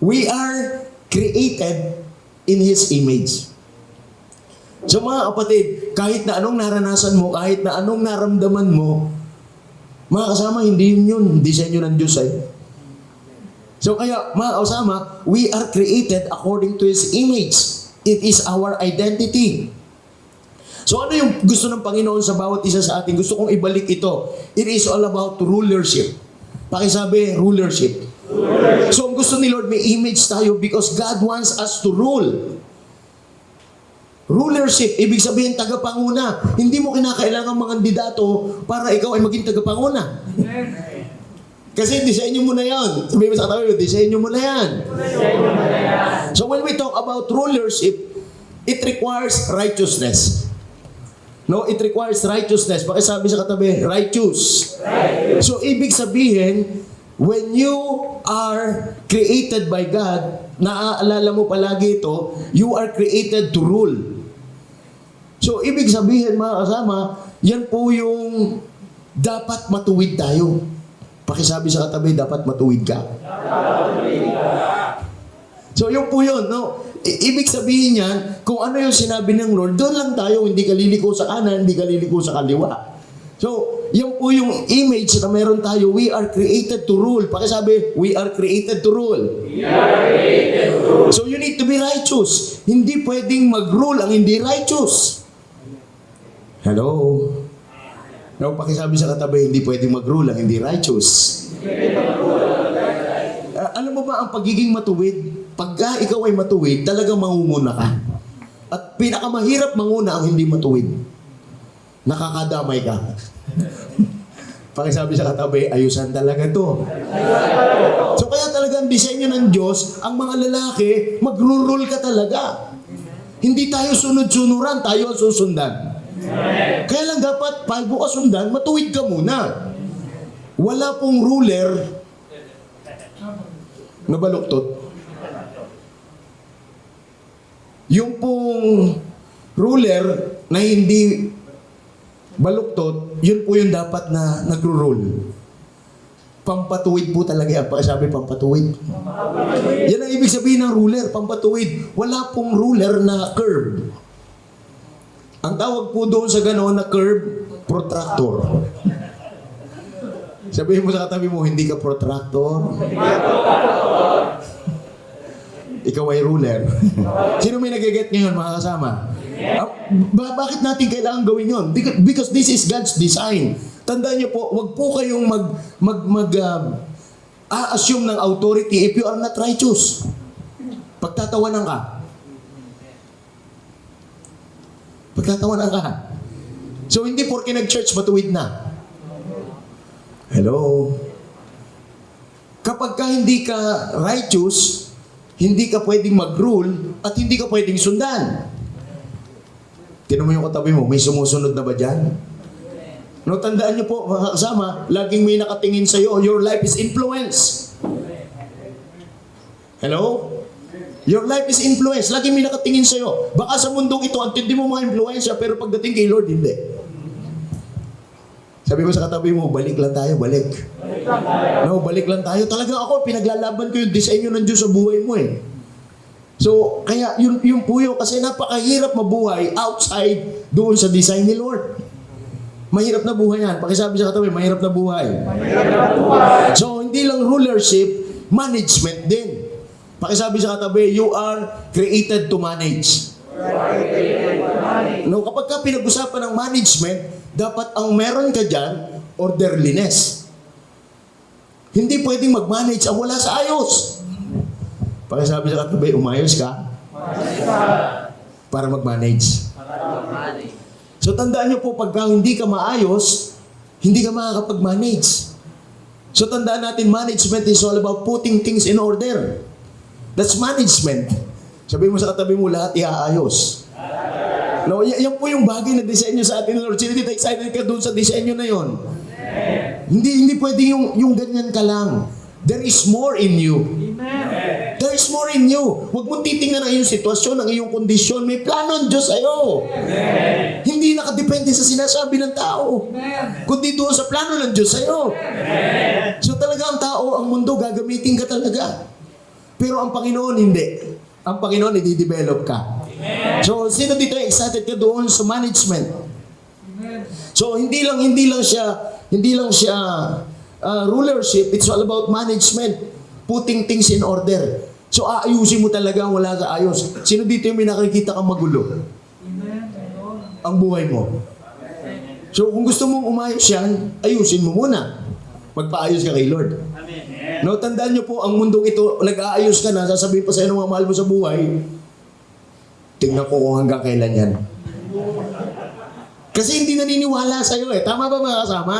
We are created in His image. So mga kapatid, kahit na anong naranasan mo, kahit na anong naramdaman mo, mga kasama, hindi yun yun. Disenyo ng Diyos ay. So kaya, mga kasama, we are created according to His image. It is our identity. So ano yung gusto ng Panginoon sa bawat isa sa atin? Gusto kong ibalik ito. It is all about rulership. Pakisabi, rulership. So ang gusto ni Lord, may image tayo because God wants us to rule. Rulership, ibig sabihin tagapanguna. Hindi mo kinakailangan mga kandidato para ikaw ay maging tagapanguna. Kasi disenyo mo na yan. Sabi mo sa katabi disenyo mo na yan. So when we talk about rulership, it requires righteousness. No, it requires righteousness. Bakit sabi sa katabi, righteous. So ibig sabihin, when you are created by God, naaalala mo palagi ito, you are created to rule. So, ibig sabihin mga kasama, yan po yung dapat matuwid tayo. Pakisabi sa katabi, dapat matuwid ka. So, yun po yun. No? I- ibig sabihin yan, kung ano yung sinabi ng Lord, doon lang tayo, hindi ka liliko sa kanan, hindi ka liliko sa kaliwa. So, yun po yung image na meron tayo. We are created to rule. Pakisabi, we are created to rule. So, you need to be righteous. Hindi pwedeng mag-rule ang hindi righteous. Hello? No, pakisabi sa katabi, hindi pwedeng mag-rule ang hindi righteous. Ah, alam mo ba ang pagiging matuwid? Pagka ikaw ay matuwid, talagang mangunguna ka. At pinakamahirap manguna ang hindi matuwid. Nakakadamay ka. Pakisabi sa katabi, ayusan talaga to. So kaya talaga ang disenyo ng Diyos, ang mga lalaki, magro-rule ka talaga. Hindi tayo sunod-sunuran, tayo ang susundan. Kaya lang dapat, bago ka sundan, matuwid ka muna. Wala pong ruler na baluktot. Yung pong ruler na hindi baluktot, yun po yung dapat na nagro-rule. Pampatuwid po talaga yan. Pakisabi, pampatuwid. Yan ang ibig sabihin ng ruler, pampatuwid. Wala pong ruler na curve. Ang tawag po doon sa ganoon na curve, protractor. Sabihin mo sa katabi mo, hindi ka protractor. Ikaw ay ruler. Sino may nagiget ngayon, mga kasama? Ba- bakit natin kailangan gawin yon? Because, this is God's design. Tandaan niyo po, wag po kayong mag, mag, mag, um, a-assume ng authority if you are not righteous. Pagtatawanan ka. Pagtatawanan ka. So, hindi porke nag-church, matuwid na. Hello? Kapag ka hindi ka righteous, hindi ka pwedeng mag-rule at hindi ka pwedeng sundan. Tinan mo yung katabi mo, may sumusunod na ba dyan? No, tandaan niyo po, mga kasama, laging may nakatingin sa iyo, your life is influence. Hello? Your life is influence. Laging may nakatingin sa iyo. Baka sa mundong ito, antindi mo mga influensya, pero pagdating kay Lord, hindi. Sabi mo sa katabi mo, balik lang tayo, balik. No, balik lang tayo. Talaga ako, pinaglalaban ko yung disenyo ng Diyos sa buhay mo eh. So, kaya yun, yun po yun. Kasi napakahirap mabuhay outside doon sa design ni Lord. Mahirap na buhay yan. Pakisabi sa katabi, mahirap na buhay. So, hindi lang rulership, management din. Pakisabi sa katabi, you are created to manage. No, kapag ka pinag-usapan ng management, dapat ang meron ka dyan, orderliness. Hindi pwedeng mag-manage ang wala sa ayos. Pakisabi sa katabi, umayos ka para mag-manage. So tandaan niyo po, pagka hindi ka maayos, hindi ka makakapag-manage. So tandaan natin, management is all about putting things in order. That's management. Sabi mo sa katabi mo, lahat iaayos. No, y- yan po yung bagay na disenyo sa atin, Lord. Sino dito excited ka doon sa disenyo na yon? Hindi hindi pwede yung yung ganyan ka lang. There is more in you. There is more in you. Huwag mong titingnan ang iyong sitwasyon, ang iyong kondisyon. May plano ang Diyos sa'yo. Hindi nakadepende sa sinasabi ng tao. Kundi doon sa plano ng Diyos sa'yo. So talaga ang tao, ang mundo, gagamitin ka talaga. Pero ang Panginoon, hindi. Ang Panginoon, i-develop ka. So, sino dito excited ka doon sa management? So, hindi lang, hindi lang siya, hindi lang siya uh, rulership, it's all about management. Putting things in order. So, aayusin mo talaga ang wala sa ayos. Sino dito yung may nakikita kang magulo? Ang buhay mo. So, kung gusto mong umayos yan, ayusin mo muna. Magpaayos ka kay Lord. No, tandaan niyo po, ang mundong ito, nag-aayos ka na, sasabihin pa sa iyo ng mga mahal mo sa buhay, tingnan ko kung hanggang kailan yan. Kasi hindi naniniwala sa iyo eh. Tama ba mga kasama?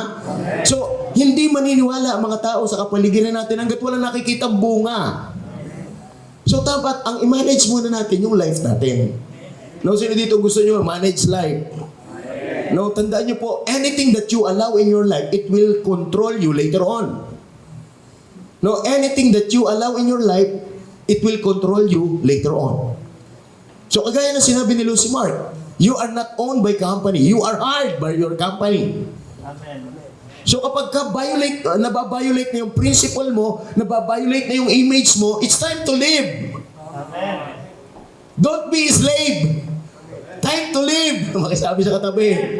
So, hindi maniniwala ang mga tao sa kapaligiran natin hanggat wala nakikita bunga. So, dapat ang i-manage muna natin yung life natin. No, sino dito gusto nyo manage life? No, tandaan nyo po, anything that you allow in your life, it will control you later on. No, anything that you allow in your life, it will control you later on. So kagaya na sinabi ni Lucy Mark, you are not owned by company, you are hired by your company. So kapag ka violate, uh, nababiolate na yung principle mo, nababiolate na yung image mo, it's time to live. Don't be slave. Time to live. Makisabi sa katabi.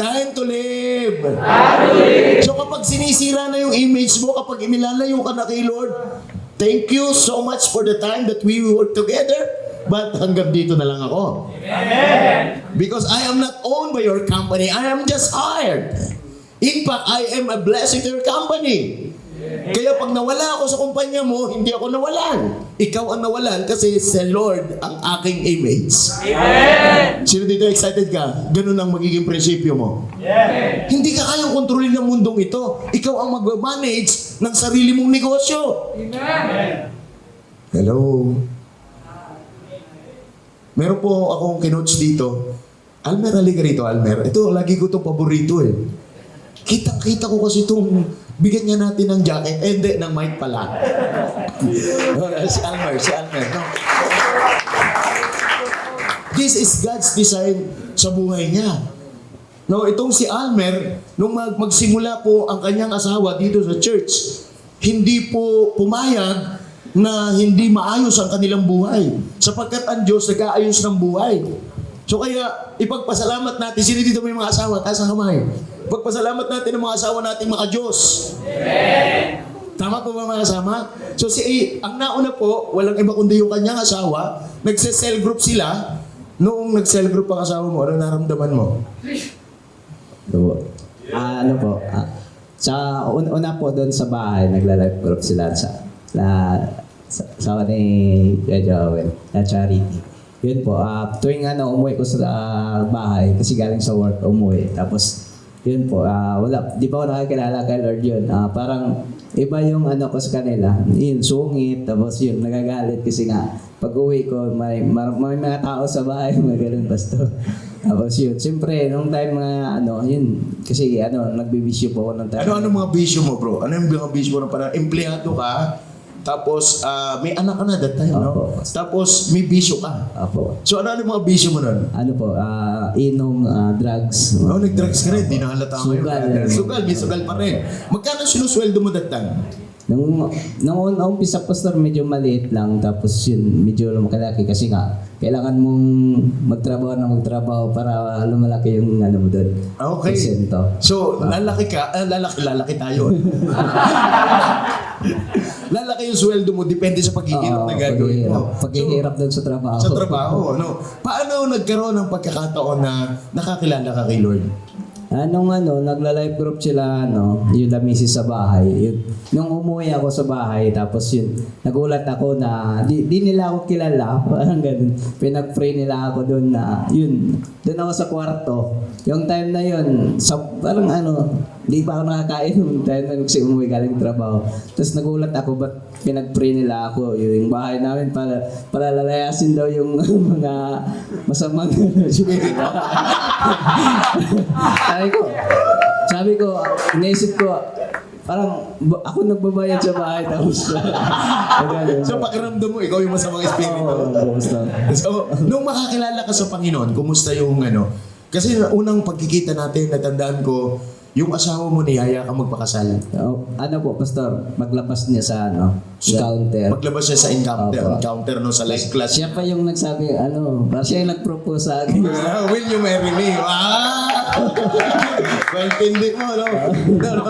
Time to live. So kapag sinisira na yung image mo, kapag inilalayo ka na kay Lord, thank you so much for the time that we work together. But hanggang dito na lang ako. Because I am not owned by your company. I am just hired. In fact, I am a blessing to your company. Kaya pag nawala ako sa kumpanya mo, hindi ako nawalan. Ikaw ang nawalan kasi sa Lord ang aking image. Amen! Sino dito excited ka? Ganun ang magiging prinsipyo mo. Hindi ka kayang kontrolin ng mundong ito. Ikaw ang mag-manage ng sarili mong negosyo. Hello? Meron po akong kinoach dito. Almer, halika rito, Almer. Ito, lagi ko itong paborito eh. Kitang-kita ko kasi itong bigyan niya natin ng jacket. Eh, hindi, ng mic pala. si Almer, si Almer. No. This is God's design sa buhay niya. No, itong si Almer, nung mag magsimula po ang kanyang asawa dito sa church, hindi po pumayag na hindi maayos ang kanilang buhay. Sapagkat ang Diyos nag-aayos ng buhay. So kaya, ipagpasalamat natin, sino dito may mga asawa, taas ang kamay. Ipagpasalamat natin ang mga asawa nating mga Diyos. Tama po ba mga kasama? So si ang nauna po, walang iba kundi yung kanyang asawa, nagse-cell group sila. Noong nag-cell group ang asawa mo, ano naramdaman mo? Ano po? Ah, ano po? Ah, sa un- una po doon sa bahay, nagla-live group sila sa na sa, sa ni Kuya Joel, na. Yun po, ah, tuwing ano, umuwi ko sa ah, bahay, kasi galing sa work, umuwi. Tapos, yun po, ah, wala, di pa ako nakakilala kay Lord yun. Ah, parang, iba yung ano ko sa kanila. Yun, sungit, tapos yun, nagagalit kasi nga, pag uwi ko, may, may mga tao sa bahay, mga ganun, basto. Tapos yun, siyempre, nung time mga ano, yun, kasi ano, nagbibisyo po ako ng time. Ano-ano mga bisyo mo bro? Ano yung mga bisyo mo na parang empleyado ka, tapos ah, may anak ka na that time, no? Opo. Tapos may bisyo ka. Apo. So ano yung mga bisyo mo nun? Ano po, ah, inom, ah, drugs. Oh, nag-drugs ka rin, di nakalata mo yun. Sugal. Sugal, may sugal pa rin. Magkano sinusweldo mo that time? Nung, nung una umpisa pastor, medyo maliit lang. Tapos yun, medyo lumalaki kasi nga, kailangan mong magtrabaho na magtrabaho para lumalaki yung ano mo doon. Okay. Porsyento. So, lalaki ka, ah, lalaki, lalaki tayo. lalaki yung sweldo mo, depende sa paghihirap Oo, na gagawin mo. paghihirap. Paghihirap doon sa trabaho. Sa trabaho, no? Paano nagkaroon ng pagkakataon na nakakilala ka kay Lord? Anong ano, nagla-live group sila, ano, yung lamisi sa bahay. Yun, nung umuwi ako sa bahay, tapos yun, nagulat ako na, di, di nila ako kilala, parang ganun. Pinag-pray nila ako doon na, yun, doon ako sa kwarto. Yung time na yun, sa, parang ano, di pa ako nakakain yung time na kasi umuwi galing trabaho. Tapos nagulat ako, ba't pinag-pray nila ako, yung bahay namin para, para lalayasin daw yung mga masamang sabi ko, sabi ko, inisip ko, parang ako nagbabayad sa bahay tapos. So, pakiramdam mo, ikaw yung masamang espiritu. Basta. So, nung makakilala ka sa Panginoon, kumusta yung ano? Kasi unang pagkikita natin, natandaan ko, yung asawa mo niyaya ka magpakasal. Oh, ano po, Pastor, maglabas niya sa ano, counter. Maglabas siya sa encounter, Opo. encounter no sa life class. Siya pa yung nagsabi, ano, siya yung nag-propose sa akin. Ah, will you marry me? Ah! Maintindi mo, no? no, no.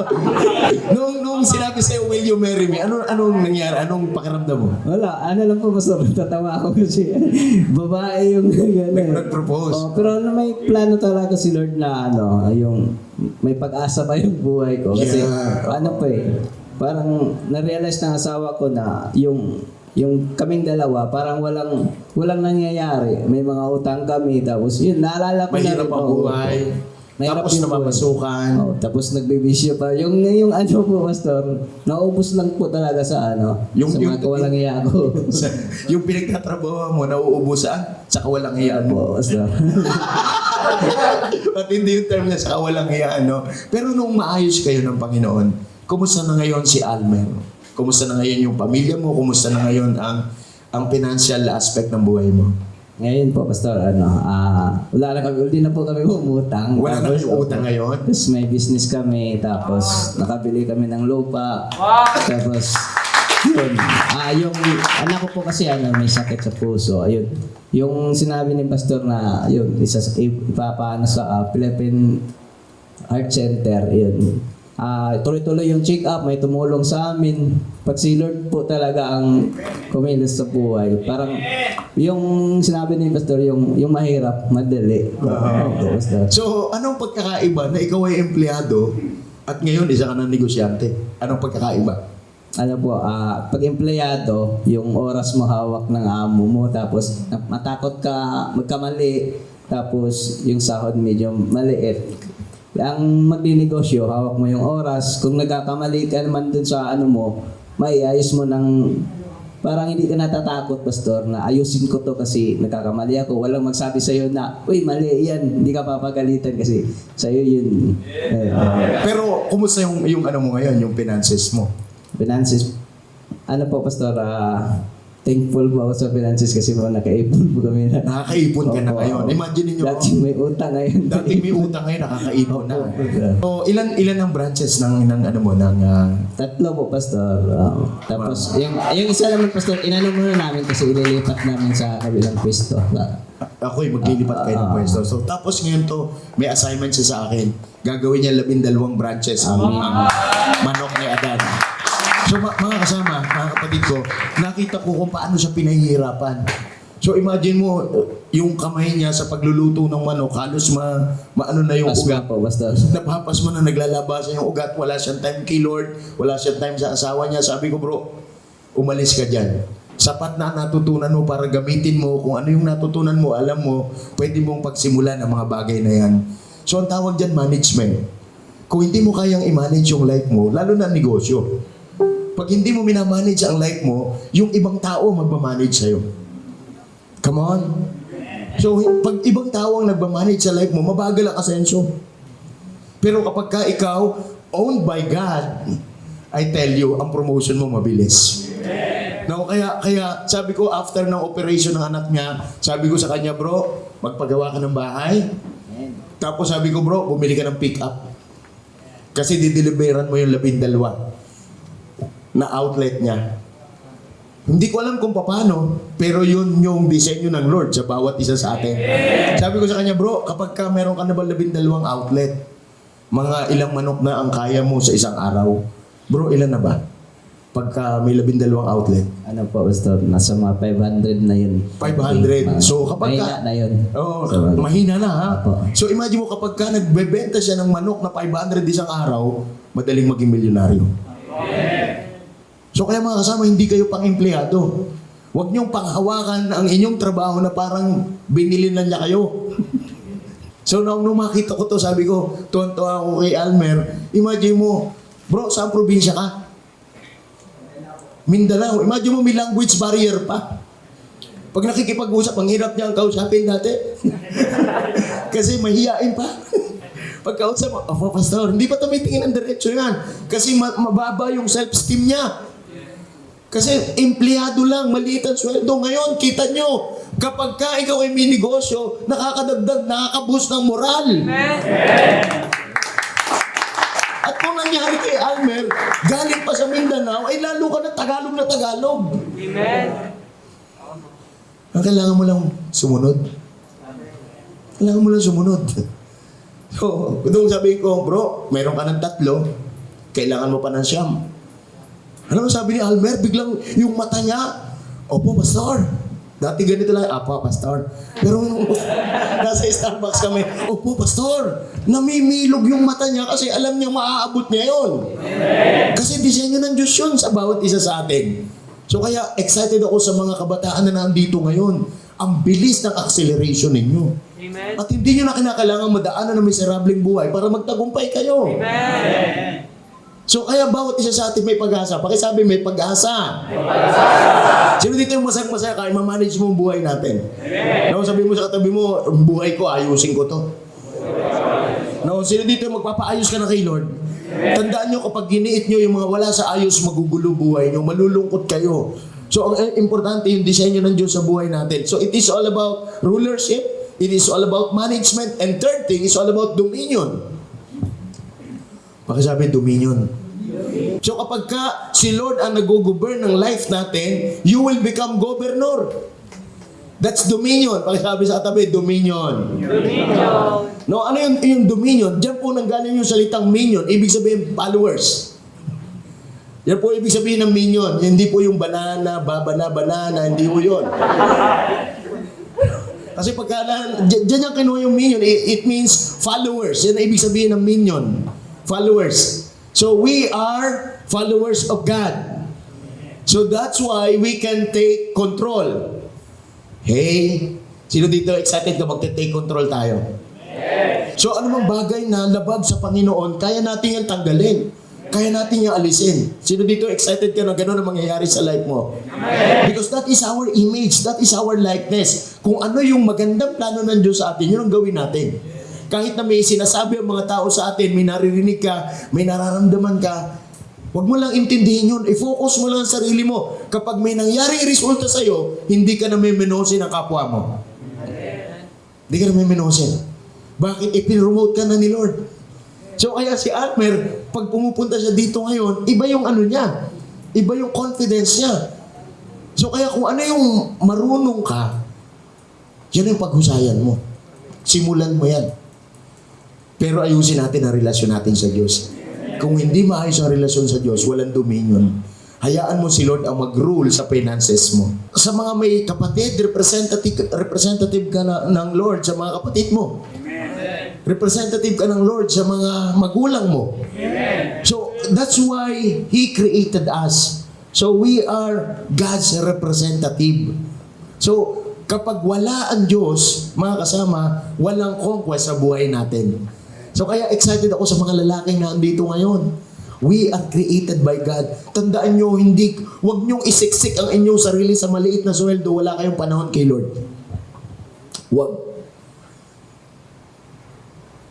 Nung, nung sinabi sa'yo, will you marry me? Ano, anong nangyari? Anong pakiramdam mo? Wala, ano lang po, Pastor, tatawa ako kasi babae yung gano'n. Nag- nag-propose. Oh, pero ano, may plano talaga si Lord na ano, yung may pag-asa pa yung buhay ko. Kasi Yeah. ano pa eh, parang na-realize ng asawa ko na yung yung kaming dalawa, parang walang walang nangyayari. May mga utang kami, tapos yun, naalala ko Mahirap na rin, ang buhay. Mahirap Tapos namamasukan. Oh, tapos nagbibisyo pa. Yung, yung ano po, Pastor, naubos lang po talaga sa ano, Yung- sa yung- mga kawalang iya ko. Sa- yung pinagtatrabaho mo, nauubusan sa kawalang hiyaan mo. po, Pastor. At hindi yung term niya sa kawalang hiyaan, no? Pero nung maayos kayo ng Panginoon, kumusta na ngayon si Almer? Kumusta na ngayon yung pamilya mo? Kumusta na ngayon ang ang financial aspect ng buhay mo? Ngayon po, Pastor, ano, ah, wala na kami, hindi na po kami umutang. Wala na kayong utang ngayon? Tapos may business kami, tapos nakabili kami ng lupa. Tapos, yun. Ah, yung anak ko po kasi ano, may sakit sa puso. Ayun. Yung sinabi ni Pastor na, yun, isa sa ipapaano sa ah, Philippine Art Center, yun. Ah, tuloy-tuloy yung check-up, may tumulong sa amin. Pag si Lord po talaga ang kumilos sa buhay. Parang yung sinabi ni Pastor, yung, yung mahirap, madali. Pastor. So, anong pagkakaiba na ikaw ay empleyado at ngayon isa ka ng negosyante? Anong pagkakaiba? Ano po, ah, pag empleyado, yung oras mo hawak ng amo mo, tapos matakot ka magkamali, tapos yung sahod medyo maliit. Ang magdinegosyo, hawak mo yung oras. Kung nagkakamali ka naman dun sa ano mo, maiayos mo ng parang hindi ka natatakot, Pastor, na ayusin ko to kasi nagkakamali ako. Walang magsabi sa'yo na, uy, mali yan. Hindi ka papagalitan kasi sa'yo yun. Eh, Pero kumusta yung, yung ano mo ngayon, yung finances mo? Finances. Ano po, Pastor, ah, thankful po ako sa finances kasi po nakaipon po kami na. Nakakaipon ka na ngayon. Imagine niyo Dati may utang ngayon. Dating may utang ngayon, nakakaipon na. So, ilan ilan ang branches ng ng ano mo ng ah, Tatlo po, Pastor. Ah, tapos, yung, yung isa naman, Pastor, inano muna namin kasi ililipat namin sa kabilang pwesto. Ako'y maglilipat kayo ng pwesto. So tapos ngayon to, may assignment siya sa akin. Gagawin niya labindalawang branches ang ang manok ni Adan. So mga kasama, mga kapatid ko, nakita ko kung paano siya pinahihirapan. So imagine mo, yung kamay niya sa pagluluto ng manok, halos ma, maano na yung Pasma ugat. po, Pastor. Napapas mo na naglalabasan yung ugat, wala siyang time kay Lord, wala siyang time sa asawa niya. Sabi ko, bro, umalis ka dyan. Sapat na natutunan mo para gamitin mo kung ano yung natutunan mo, alam mo, pwede mong pagsimulan ang mga bagay na yan. So ang tawag dyan, management. Kung hindi mo kayang i-manage yung life mo, lalo na negosyo, pag hindi mo minamanage ang life mo, yung ibang tao magmamanage sa'yo. Come on. So, pag ibang tao ang nagmamanage sa life mo, mabagal ang asenso. Pero kapag ka ikaw, owned by God, I tell you, ang promotion mo mabilis. No, kaya, kaya sabi ko after ng operation ng anak niya, sabi ko sa kanya, bro, magpagawa ka ng bahay. Tapos sabi ko, bro, bumili ka ng pick-up. Kasi dideliveran mo yung labindalwa na outlet niya. Hindi ko alam kung paano, pero yun yung disenyo ng Lord sa bawat isa sa atin. Sabi ko sa kanya, bro, kapag ka meron ka na ba labindalawang outlet, mga ilang manok na ang kaya mo sa isang araw. Bro, ilan na ba? Pagka may labindalawang outlet. Ano po, Pastor? Nasa mga 500 na yun. 500. So, kapag ka- Mahina na yun. Oo, So, mahina na ha. Opo. So imagine mo kapag ka nagbebenta siya ng manok na 500 isang araw, madaling maging milyonaryo. So kaya mga kasama, hindi kayo pang empleyado. Huwag niyong panghawakan ang inyong trabaho na parang binili na niya kayo. so nung, nung makita ko to, sabi ko, tuwan-tuwa ako kay Almer, imagine mo, bro, saan probinsya ka? Mindanao. Imagine mo may language barrier pa. Pag nakikipag-usap, ang hirap niya ang kausapin dati. Kasi mahihain pa. Pagkausap oh, pastor, hindi pa tumitingin ng diretso yan. Kasi ma- mababa yung self-esteem niya. Kasi empleyado lang, maliit ang sweldo. Ngayon, kita nyo, kapag ka ikaw ay may negosyo, nakakadagdag, nakakaboost ng moral. galing pa sa Mindanao, ay lalo ka na Tagalog na Tagalog. Amen. Ang kailangan mo lang sumunod. Kailangan mo lang sumunod. So, kung sabi ko, bro, meron ka ng tatlo, kailangan mo pa ng siyam. Ano sabi ni Almer? Biglang yung mata niya, Opo, pastor. Dati ganito lang, Apo, pastor. Pero nung nasa Starbucks kami, Opo, pastor. Namimilog yung mata niya kasi alam niya maaabot niya yun. Kasi disenyo ng Diyos yun sa bawat isa sa atin. So kaya excited ako sa mga kabataan na nandito ngayon. Ang bilis ng acceleration ninyo. Amen. At hindi nyo na kinakailangan madaanan ng miserableng buhay para magtagumpay kayo. Amen. So kaya bawat isa sa atin may pag-asa. Pakisabi may pag-asa. Sino dito yung masayang-masaya kaya mamanage mo ang buhay natin? No, sabi mo sa katabi mo, buhay ko, ayusin ko to. No, sino dito yung magpapaayos ka na kay Lord? Tandaan nyo kapag giniit nyo yung mga wala sa ayos, magugulo buhay nyo, malulungkot kayo. So ang eh, importante yung disenyo ng Diyos sa buhay natin. So it is all about rulership, it is all about management, and third thing is all about dominion. Pakisabi, dominion. So kapag ka si Lord ang nag-govern ng life natin, you will become governor. That's dominion. Pakisabi sa katabi, dominion. Dominion. No, ano yung, yung dominion? Diyan po nanggaling yung salitang minion. Ibig sabihin, followers. Yan po ibig sabihin ng minion. Hindi po yung banana, babana, banana. Hindi po yun. Kasi pagka dyan, dyan yung kinuha yung minion, it, it means followers. Yan ang ibig sabihin ng minion. Followers. So we are followers of God. So that's why we can take control. Hey, sino dito excited ka magte-take control tayo? So ano mang bagay na labag sa Panginoon, kaya natin yan tanggalin. Kaya natin yung alisin. Sino dito excited ka na gano'n ang mangyayari sa life mo? Because that is our image, that is our likeness. Kung ano yung magandang plano ng Diyos sa atin, yun ang gawin natin. Kahit na may sinasabi ang mga tao sa atin, may naririnig ka, may nararamdaman ka, Huwag mo lang intindihin yun. I-focus mo lang ang sarili mo. Kapag may nangyaring resulta sa'yo, hindi ka na may menosin ang kapwa mo. Hindi ka na may menosin. Bakit? Ipinromote ka na ni Lord. So kaya si Almer, pag pumupunta siya dito ngayon, iba yung ano niya. Iba yung confidence niya. So kaya kung ano yung marunong ka, yan yung paghusayan mo. Simulan mo yan. Pero ayusin natin ang relasyon natin sa Diyos. Kung hindi maayos ang relasyon sa Diyos, walang dominion. Hayaan mo si Lord ang mag-rule sa finances mo. Sa mga may kapatid, representative, representative ka na, ng Lord sa mga kapatid mo. Representative ka ng Lord sa mga magulang mo. So, that's why He created us. So, we are God's representative. So, kapag wala ang Diyos, mga kasama, walang conquest sa buhay natin. So, kaya excited ako sa mga lalaking na andito ngayon. We are created by God. Tandaan nyo, hindi, huwag nyong isiksik ang inyong sarili sa maliit na sweldo. Wala kayong panahon kay Lord. Huwag.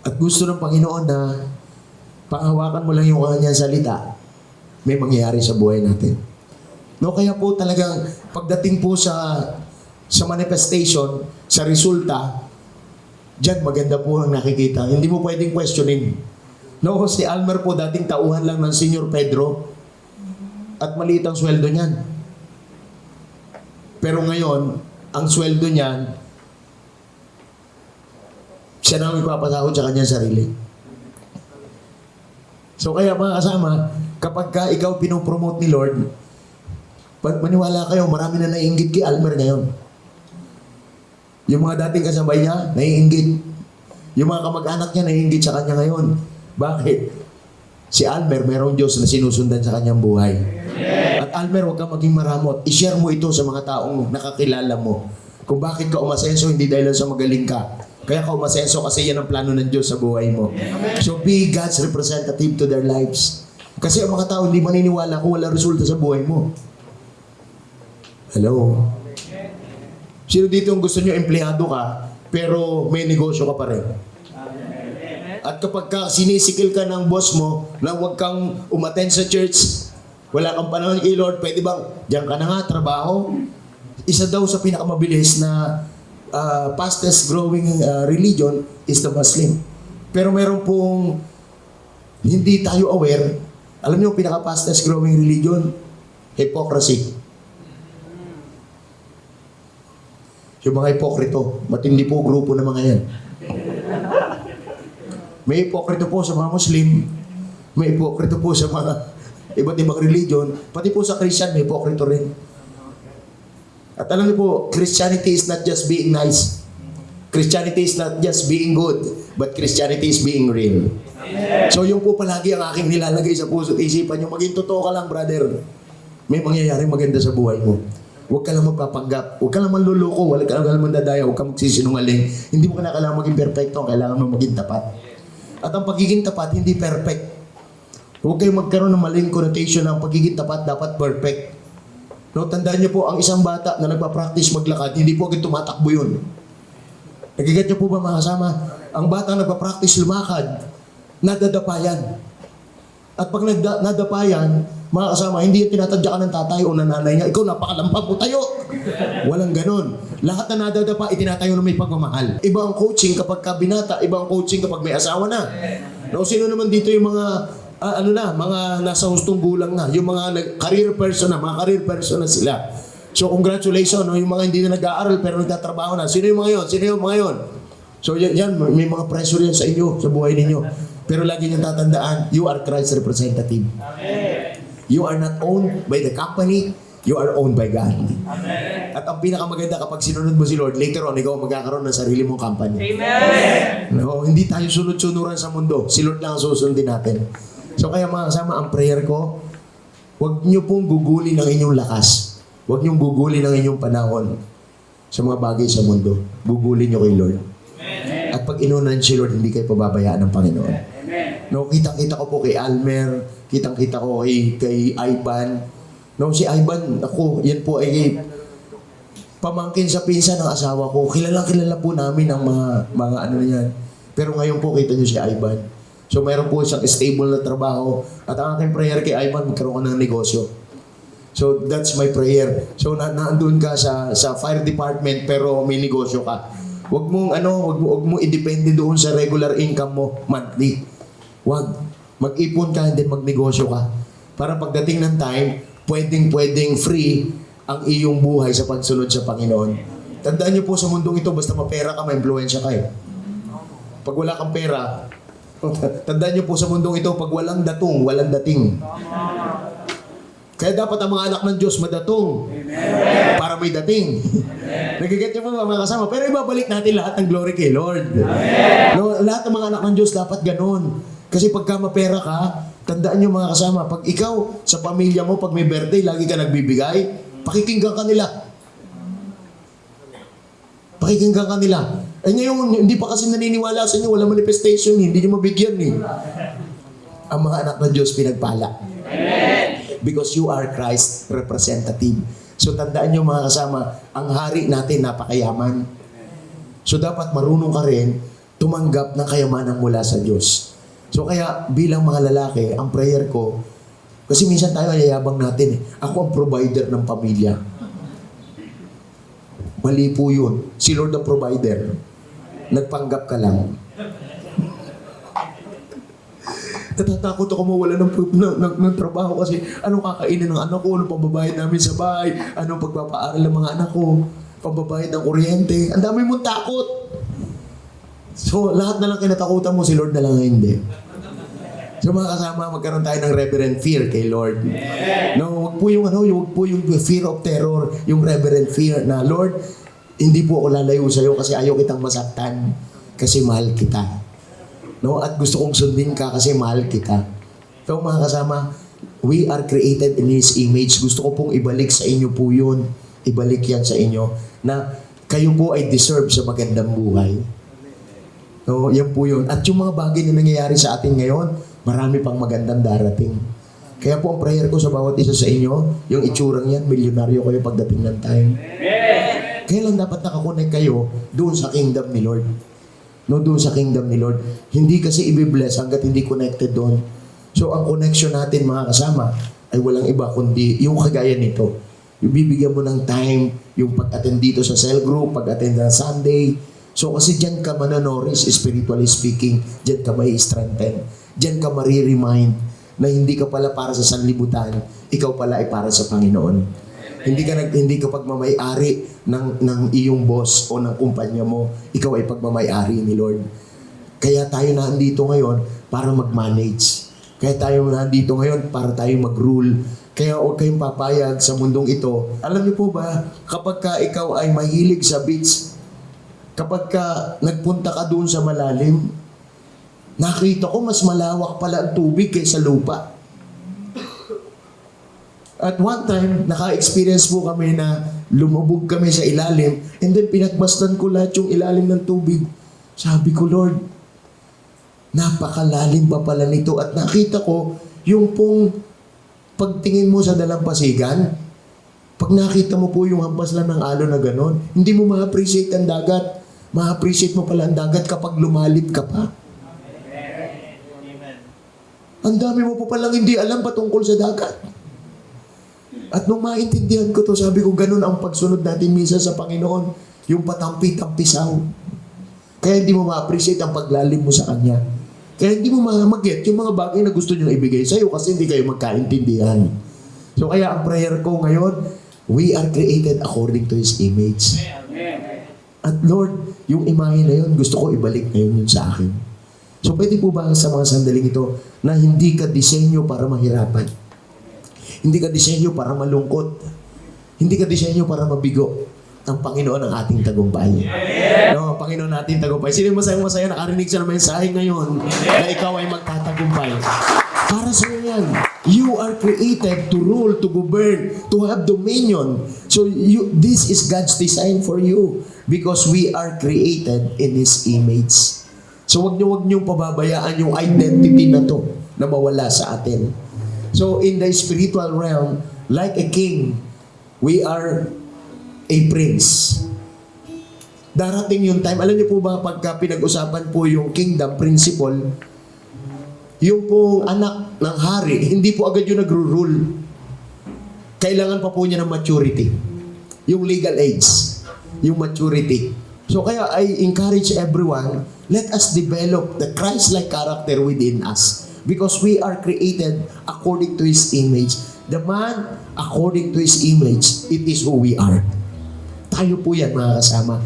At gusto ng Panginoon na panghawakan mo lang yung kanyang salita, may mangyayari sa buhay natin. No, kaya po talagang pagdating po sa sa manifestation, sa resulta, diyan maganda po ang nakikita. Hindi mo pwedeng questionin. No, si Almer po dating tauhan lang ng Senior Pedro at maliit ang sweldo niyan. Pero ngayon, ang sweldo niyan, siya na ang ipapasahod sa kanyang sarili. So kaya mga kasama, kapag ka ikaw pinopromote ni Lord, maniwala kayo, marami na naiingit kay Almer ngayon. Yung mga dating kasabay niya, naiingit. Yung mga kamag-anak niya, naiingit sa kanya ngayon. Bakit? Si Almer, merong Diyos na sinusundan sa kanyang buhay. At Almer, huwag kang maging maramot. I-share mo ito sa mga taong nakakilala mo. Kung bakit ka umasenso, hindi dahil sa magaling ka. Kaya ka umasenso kasi yan ang plano ng Diyos sa buhay mo. So be God's representative to their lives. Kasi ang mga tao hindi maniniwala kung wala resulta sa buhay mo. Hello? Sino dito ang gusto nyo empleyado ka, pero may negosyo ka pa rin? At kapag ka sinisikil ka ng boss mo na huwag kang umattend sa church, wala kang panahon kay Lord, pwede bang diyan ka na nga, trabaho? Isa daw sa pinakamabilis na uh, fastest growing uh, religion is the Muslim. Pero meron pong hindi tayo aware Alam niyo, pinaka fastest growing religion? Hypocrisy. Yung mga hipokrito, matindi po grupo ng mga yan. May hipokrito po sa mga Muslim, may hipokrito po sa mga iba't ibang religion, pati po sa Christian, may hipokrito rin. At alam niyo po, Christianity is not just being nice. Christianity is not just being good, but Christianity is being real. So yung po palagi ang aking nilalagay sa puso at isipan nyo, maging totoo ka lang, brother. May mangyayari maganda sa buhay mo. Huwag ka lang magpapanggap. Huwag ka lang manluloko. Huwag ka lang mandadaya. Huwag ka magsisinungaling. Hindi mo na kailangan maging perfecto. Kailangan mo maging tapat. At ang pagiging tapat, hindi perfect. Huwag kayong magkaroon ng maling connotation ng pagiging tapat dapat perfect. No, tandaan niyo po, ang isang bata na nagpa-practice maglakad, hindi po agad tumatakbo yun. Nagigat niyo po ba mga kasama? Ang bata nagpa-practice lumakad, nadadapayan. At pag nagda- nadapayan, mga kasama, hindi yung tinatadya ka ng tatay o nanay niya, ikaw napakalampag mo tayo. Walang ganun. Lahat na nadadapa, itinatayo na may pagmamahal. Iba ang coaching kapag ka binata, iba ang coaching kapag may asawa na. No, sino naman dito yung mga ah, ano na, mga nasa hustong gulang na, yung mga nag- career person na, mga career person na sila. So congratulations, no, yung mga hindi na nag-aaral pero nagtatrabaho na. Sino yung mga yon? Sino yung mga yon? So yan, yan, may mga pressure yan sa inyo, sa buhay ninyo. Pero lagi niyong tatandaan, you are Christ's representative. You are not owned by the company, you are owned by God. At ang pinakamaganda kapag sinunod mo si Lord, later on, ikaw magkakaroon ng sarili mong company. Amen. No, hindi tayo sunod-sunuran sa mundo. Si Lord lang ang susundin natin. So kaya mga kasama, ang prayer ko, huwag niyo pong gugulin ang inyong lakas. Huwag niyong gugulin ang inyong panahon sa mga bagay sa mundo. Gugulin niyo kay Lord. At pag inunan si Lord, hindi kayo pababayaan ng Panginoon. No, kitang-kita ko po kay Almer, kitang-kita ko kay, kay Ivan. No, si Ivan, ako, yan po ay pamangkin sa pinsan ng asawa ko. Kilalang kilala po namin ang mga mga ano yan. Pero ngayon po kita niyo si Ivan. So mayroon po siyang stable na trabaho. At ang aking prayer kay Ivan, magkaroon ka ng negosyo. So that's my prayer. So na naandun ka sa sa fire department pero may negosyo ka. Huwag mong ano, wag mo wag mo idepende doon sa regular income mo monthly. Wag. Mag-ipon ka and then magnegosyo ka. Para pagdating ng time, pwedeng-pwedeng free ang iyong buhay sa pagsunod sa Panginoon. Tandaan niyo po sa mundong ito, basta mapera ka, may-influensya ka eh. Pag wala kang pera, tandaan niyo po sa mundong ito, pag walang datong, walang dating. Kaya dapat ang mga anak ng Diyos madatong para may dating. Nagiget niyo po mga kasama? Pero ibabalik natin lahat ng glory kay Lord. No, lahat ng mga anak ng Diyos dapat ganon. Kasi pagka mapera ka, tandaan niyo mga kasama, pag ikaw sa pamilya mo, pag may birthday, lagi ka nagbibigay, pakikinggan ka nila. Pakikinggan ka nila. Eh ngayon, hindi pa kasi naniniwala sa inyo, wala manifestation, hindi niyo mabigyan eh. Ang mga anak ng Diyos pinagpala. Because you are Christ representative. So tandaan niyo mga kasama, ang hari natin napakayaman. So dapat marunong ka rin tumanggap ng kayamanan mula sa Diyos. So kaya bilang mga lalaki, ang prayer ko, kasi minsan tayo ayayabang natin eh. Ako ang provider ng pamilya. Mali po yun. Si Lord ang provider. Nagpanggap ka lang. Natatakot ako mawala ng, ng, ng, ng trabaho kasi anong kakainin ng anak ko, anong pambabayad namin sa bahay, anong pagpapaaral ng mga anak ko, pambabayad ng kuryente. Ang dami mong takot. So, lahat na lang kinatakutan mo, si Lord na lang hindi. So mga kasama, magkaroon tayo ng reverent fear kay Lord. No, wag po yung ano, wag po yung fear of terror, yung reverent fear na Lord, hindi po ako lalayo sa iyo kasi ayaw kitang masaktan kasi mahal kita. No, at gusto kong sundin ka kasi mahal kita. So mga kasama, we are created in His image. Gusto ko pong ibalik sa inyo po yun. Ibalik yan sa inyo na kayo po ay deserve sa magandang buhay. No, yan po yun. At yung mga bagay na nangyayari sa atin ngayon, marami pang magandang darating. Kaya po ang prayer ko sa bawat isa sa inyo, yung itsurang yan, milyonaryo kayo pagdating ng time. Kaya lang dapat nakakonect kayo doon sa kingdom ni Lord. No, doon sa kingdom ni Lord. Hindi kasi ibibless hanggat hindi connected doon. So ang connection natin mga kasama ay walang iba kundi yung kagaya nito. Yung bibigyan mo ng time, yung pag-attend dito sa cell group, pag-attend ng Sunday. So kasi dyan ka mananoris, spiritually speaking, dyan ka may strengthen. Dyan ka mariremind na hindi ka pala para sa sanlibutan, ikaw pala ay para sa Panginoon. Hindi ka nag hindi ka pagmamay-ari ng ng iyong boss o ng kumpanya mo, ikaw ay pagmamay-ari ni Lord. Kaya tayo nandito ngayon para mag-manage. Kaya tayo nandito ngayon para tayo mag-rule. Kaya huwag kayong papayag sa mundong ito. Alam niyo po ba, kapag ka ikaw ay mahilig sa beach, kapag ka nagpunta ka doon sa malalim, nakita ko mas malawak pala ang tubig kaysa lupa. At one time, naka-experience po kami na lumubog kami sa ilalim and then pinagmasdan ko lahat yung ilalim ng tubig. Sabi ko, Lord, napakalalim pa pala nito at nakita ko yung pong pagtingin mo sa dalampasigan, pag nakita mo po yung hampas lang ng alon na ganon, hindi mo ma-appreciate ang dagat. Ma-appreciate mo pala ang dagat kapag lumalit ka pa. Ang dami mo pa palang hindi alam patungkol sa dagat. At nung maintindihan ko to, sabi ko, ganun ang pagsunod natin minsan sa Panginoon. Yung patampi-tampisaw. Kaya hindi mo ma-appreciate ang paglalim mo sa Kanya. Kaya hindi mo ma-get yung mga bagay na gusto niyang ibigay sa'yo kasi hindi kayo magkaintindihan. So kaya ang prayer ko ngayon, we are created according to His image. At Lord, yung imahe na yun, gusto ko ibalik ngayon yun sa akin. So pwede po ba sa mga sandaling ito na hindi ka disenyo para mahirapan? Hindi ka disenyo para malungkot. Hindi ka disenyo para mabigo. Ang Panginoon ang ating tagumpay. No, ang Panginoon natin tagumpay. Sino masayang masaya nakarinig siya ng mensahe ngayon na ikaw ay magtatagumpay? Para sa yan. You are created to rule, to govern, to have dominion. So you, this is God's design for you because we are created in His image. So wag niyo wag niyo pababayaan yung identity na to na mawala sa atin. So in the spiritual realm, like a king, we are a prince. Darating yung time, alam niyo po ba pagka pinag-usapan po yung kingdom principle, yung pong anak ng hari, hindi po agad yung nagro-rule. Kailangan pa po niya ng maturity. Yung legal age. Yung maturity. So kaya I encourage everyone, let us develop the Christ-like character within us. Because we are created according to His image. The man, according to His image, it is who we are. Tayo po yan mga kasama.